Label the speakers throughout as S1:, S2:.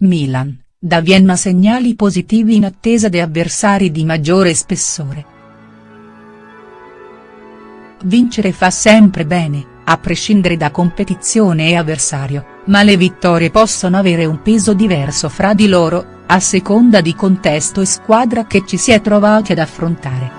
S1: Milan, da Vienna segnali positivi in attesa di avversari di maggiore spessore. Vincere fa sempre bene, a prescindere da competizione e avversario, ma le vittorie possono avere un peso diverso fra di loro, a seconda di contesto e squadra che ci si è trovati ad affrontare.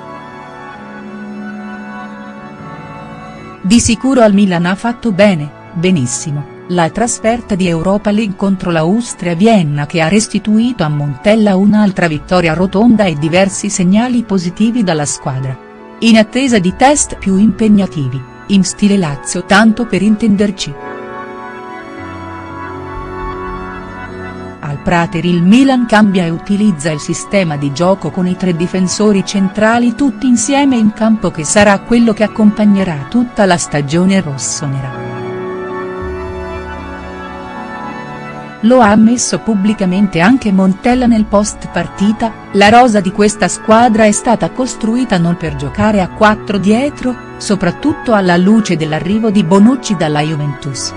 S1: Di sicuro al Milan ha fatto bene, benissimo la trasferta di Europa League contro l'Austria Vienna che ha restituito a Montella un'altra vittoria rotonda e diversi segnali positivi dalla squadra. In attesa di test più impegnativi, in stile Lazio tanto per intenderci. Al Prater il Milan cambia e utilizza il sistema di gioco con i tre difensori centrali tutti insieme in campo che sarà quello che accompagnerà tutta la stagione rossonera. Lo ha ammesso pubblicamente anche Montella nel post partita, la rosa di questa squadra è stata costruita non per giocare a quattro dietro, soprattutto alla luce dell'arrivo di Bonucci dalla Juventus.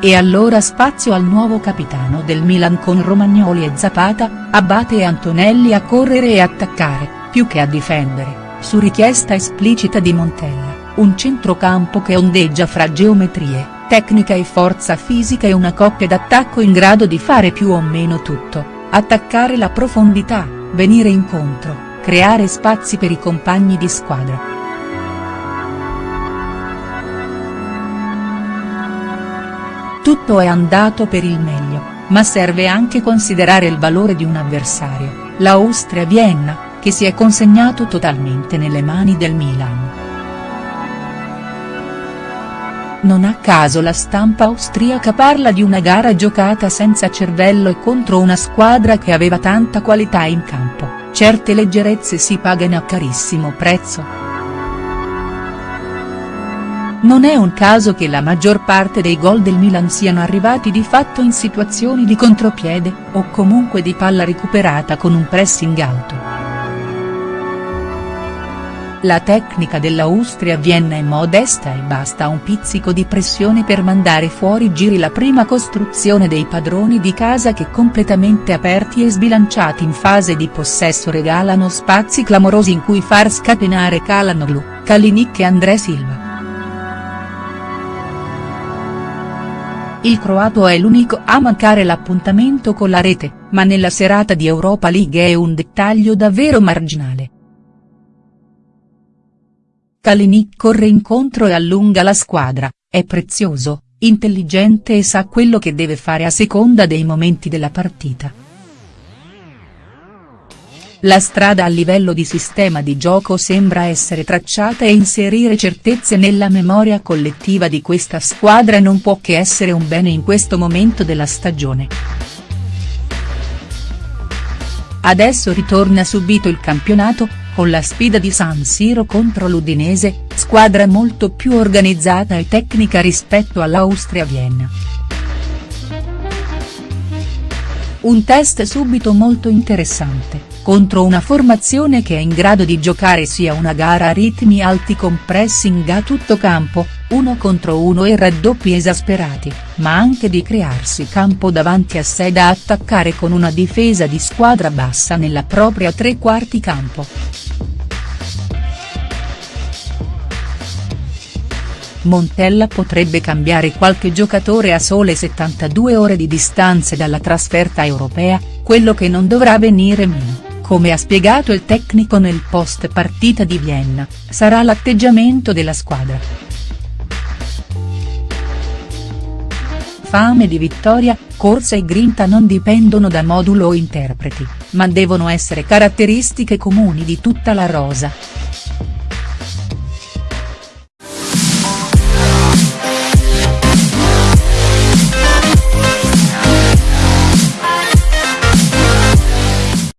S1: E allora spazio al nuovo capitano del Milan con Romagnoli e Zapata, Abate e Antonelli a correre e attaccare, più che a difendere, su richiesta esplicita di Montella, un centrocampo che ondeggia fra geometrie tecnica e forza fisica e una coppia d'attacco in grado di fare più o meno tutto, attaccare la profondità, venire incontro, creare spazi per i compagni di squadra. Tutto è andato per il meglio, ma serve anche considerare il valore di un avversario, l'Austria-Vienna, che si è consegnato totalmente nelle mani del Milan. Non a caso la stampa austriaca parla di una gara giocata senza cervello e contro una squadra che aveva tanta qualità in campo, certe leggerezze si pagano a carissimo prezzo. Non è un caso che la maggior parte dei gol del Milan siano arrivati di fatto in situazioni di contropiede, o comunque di palla recuperata con un pressing alto. La tecnica dell'Austria Vienna è modesta e basta un pizzico di pressione per mandare fuori giri la prima costruzione dei padroni di casa che completamente aperti e sbilanciati in fase di possesso regalano spazi clamorosi in cui far scatenare Calanoglu, Kalinic e André Silva. Il croato è l'unico a mancare l'appuntamento con la rete, ma nella serata di Europa League è un dettaglio davvero marginale. Kalinic corre incontro e allunga la squadra, è prezioso, intelligente e sa quello che deve fare a seconda dei momenti della partita. La strada a livello di sistema di gioco sembra essere tracciata e inserire certezze nella memoria collettiva di questa squadra non può che essere un bene in questo momento della stagione. Adesso ritorna subito il campionato, con la sfida di San Siro contro l'Udinese, squadra molto più organizzata e tecnica rispetto all'Austria Vienna. Un test subito molto interessante, contro una formazione che è in grado di giocare sia una gara a ritmi alti con pressing a tutto campo, uno contro uno e raddoppi esasperati, ma anche di crearsi campo davanti a sé da attaccare con una difesa di squadra bassa nella propria tre quarti campo. Montella potrebbe cambiare qualche giocatore a sole 72 ore di distanze dalla trasferta europea, quello che non dovrà venire meno, come ha spiegato il tecnico nel post partita di Vienna, sarà l'atteggiamento della squadra. Fame di vittoria, corsa e grinta non dipendono da modulo o interpreti, ma devono essere caratteristiche comuni di tutta la rosa.